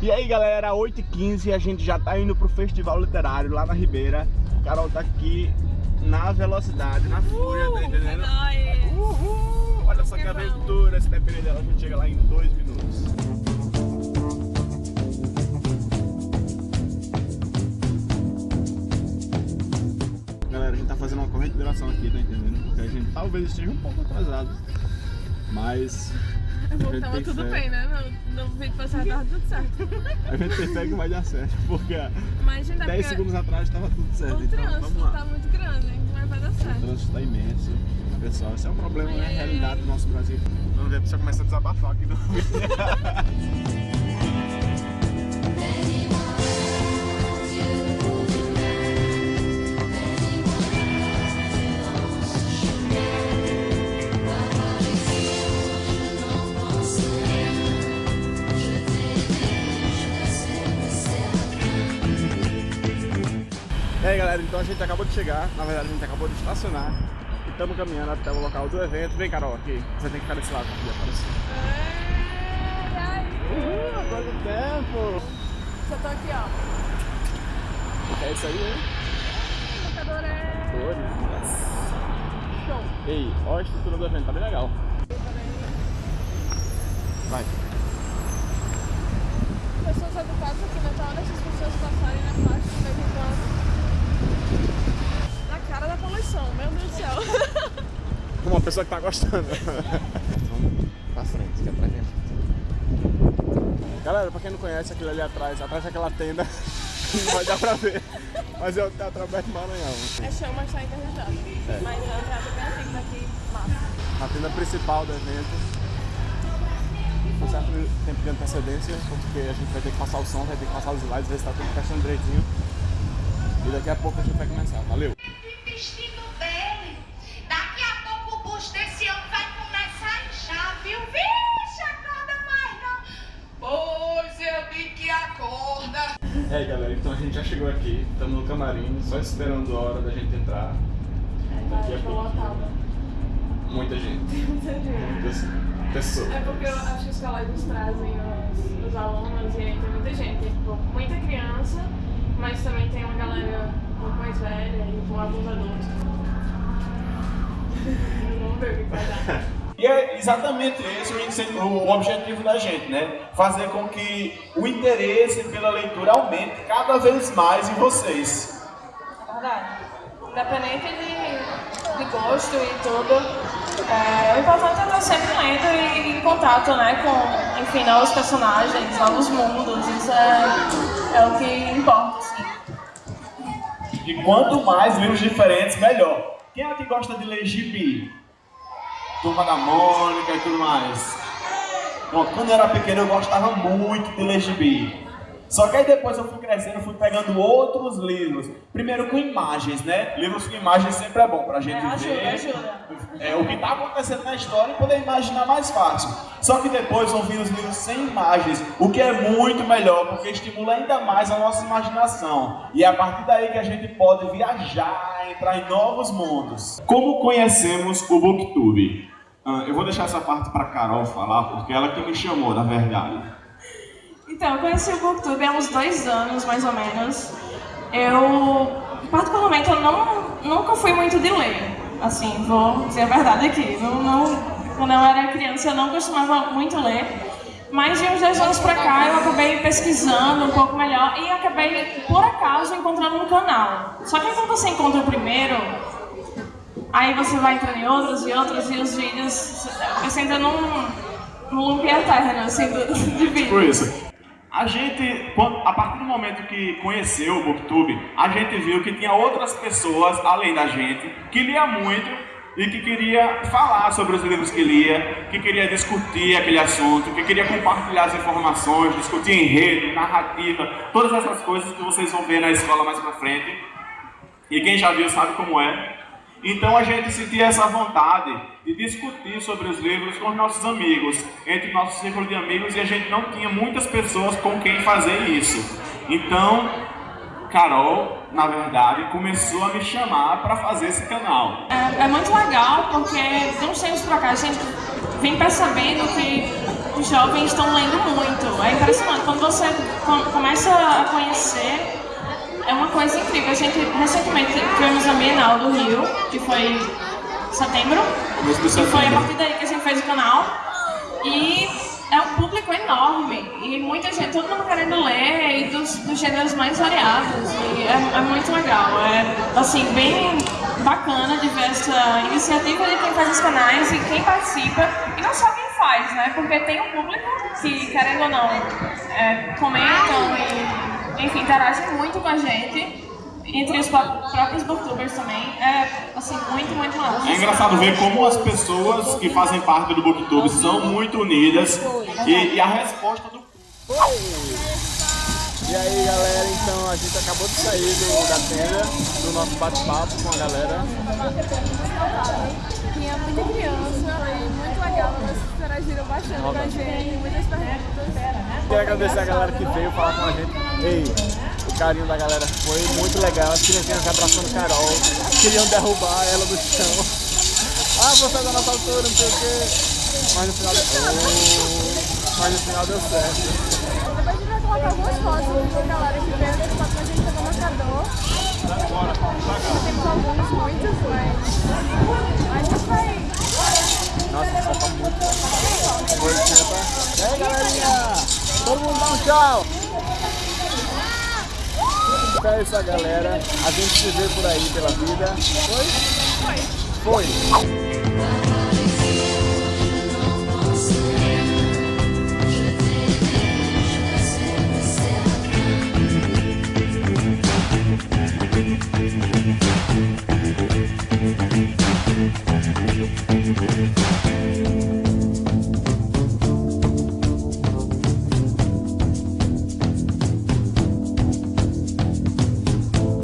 E aí galera, 8h15 a gente já tá indo pro Festival Literário lá na Ribeira. Carol tá aqui na velocidade, na fúria, tá entendendo? É Uhul! Olha só que aventura, se depender dela a gente chega lá em 2 minutos. Galera, a gente tá fazendo uma corrente de duração aqui, tá entendendo? Porque a gente talvez esteja um pouco atrasado. Mas a Tava tudo fé. bem, né? No, no vídeo passado tava tudo certo. A gente tem fé que vai dar certo, porque Mas, gente, é 10 porque segundos atrás estava tudo certo. o Então trânsito vamos lá. tá muito grande, mas vai dar O certo. trânsito está imenso. Pessoal, esse é um problema, né? Ai, A ai, realidade ai. do nosso Brasil. Vamos ver a pessoa começa a desabafar aqui no vídeo. galera, então a gente acabou de chegar, na verdade a gente acabou de estacionar e estamos caminhando até o local do evento. Vem Carol, aqui, você tem que ficar desse lado aqui, aparecer. Uhul, agora do tempo! Já tô aqui, ó. É isso aí, hein? Adorei. Cores. Show. Ei, ó a estrutura do evento, tá bem legal. Vai. Pessoas educadas aqui, né? Então, olha essas pessoas passarem na faixa de vez em quando. Na cara da poluição, meu Deus do céu. Uma pessoa que tá gostando. Vamos pra frente, que é gente. Galera, pra quem não conhece, aquilo ali atrás, atrás daquela tenda, não vai dar pra ver. Mas é o Teatro Alberto Maranhão. É show, mas tá interditado. É. Mas é o teatro bem antigo daqui, massa. A tenda principal do evento. Com certo tempo de antecedência, porque a gente vai ter que passar o som, vai ter que passar os slides, ver se tá tudo encaixando direitinho. E daqui a pouco a gente vai começar. Valeu! Aí galera, então a gente já chegou aqui, estamos no camarim, só esperando a hora da gente entrar. Daqui a tô pouco. lotada. Muita gente, Muita gente. muitas pessoas. É porque eu acho que os colégios trazem os, os alunos e aí tem muita gente. Tem tipo, muita criança, mas também tem uma galera um pouco mais velha e alguns adultos. Vamos ver o que vai dar. E é exatamente esse o, objetivo da gente, né? Fazer com que o interesse pela leitura aumente cada vez mais em vocês. Verdade. Independente de, de gosto e tudo, é, o importante é estar sempre lendo e em contato né, com, enfim, novos personagens, novos mundos. Isso é, é o que importa, assim. E quanto mais livros diferentes, melhor. Quem é que gosta de ler gibi? Turma da Mônica e tudo mais. Bom, quando eu era pequeno eu gostava muito de ler gibi. Só que aí depois eu fui crescendo, fui pegando outros livros. Primeiro com imagens, né? Livros com imagens sempre é bom pra gente É, ajuda, ver. ajuda. É, o que está acontecendo na história e poder imaginar mais fácil. Só que depois vão vir os livros sem imagens, o que é muito melhor, porque estimula ainda mais a nossa imaginação. E é a partir daí que a gente pode viajar, entrar em novos mundos. Como conhecemos o Booktube? Ah, eu vou deixar essa parte para Carol falar, porque ela que me chamou, na verdade. Então, eu conheci o Booktube há uns dois anos, mais ou menos. Eu, particularmente, eu não, nunca fui muito de ler. Assim, vou dizer a verdade aqui. Não, não, quando eu era criança, eu não costumava muito ler. Mas de uns dois anos pra cá, eu acabei pesquisando um pouco melhor e acabei, por acaso, encontrando um canal. Só que quando você encontra o primeiro, aí você vai entrando em outros e outros, e os vídeos, você entra num, num loop eterno, assim, de vídeo. Por isso. A gente, a partir do momento que conheceu o Booktube, a gente viu que tinha outras pessoas, além da gente, que lia muito e que queria falar sobre os livros que lia, que queria discutir aquele assunto, que queria compartilhar as informações, discutir enredo, narrativa, todas essas coisas que vocês vão ver na escola mais pra frente. E quem já viu sabe como é. Então a gente sentia essa vontade de discutir sobre os livros com os nossos amigos, entre o nosso círculo de amigos, e a gente não tinha muitas pessoas com quem fazer isso. Então, Carol, na verdade, começou a me chamar para fazer esse canal. É, é muito legal porque de uns tempos pra cá a gente vem percebendo que os jovens estão lendo muito. É impressionante. Quando você começa a conhecer, é uma coisa incrível. A gente recentemente do Rio, que foi setembro. E foi a partir daí que a gente fez o canal. E é um público enorme. E muita gente, todo mundo querendo ler e dos, dos gêneros mais variados. E é, é, muito legal, é assim, bem bacana de ver essa iniciativa de quem faz os canais e quem participa. E não só quem faz, né, porque tem um público que, querendo ou não, é, comentam e, enfim, interagem muito com a gente entre os próprios booktubers também. É, assim, muito, muito massa. É engraçado ver como as pessoas que fazem parte do booktube são muito unidas e, e a resposta do... E aí galera, então a gente acabou de sair do, da tenda, do nosso bate-papo com a galera. Tinha muita criança e muito legal, elas interagiram bastante com a gente, muitas perguntas. Quero agradecer a galera que veio falar com a gente. Ei, carinho da galera foi muito legal. As crianças abraçando Carol, queriam derrubar ela do chão. Ah, você é da nossa altura, não sei o quê. Mas no final deu oh, Mas no final deu certo. Depois a gente vai colocar algumas fotos da galera que veio desse papo a gente no marcador. Temos alguns, muitos, mas a gente vai. Nossa, só tá muito bom. E aí, galerinha! Todo mundo dá um tchau! Então é essa galera. A gente se vê por aí pela vida. Foi? Foi. Foi.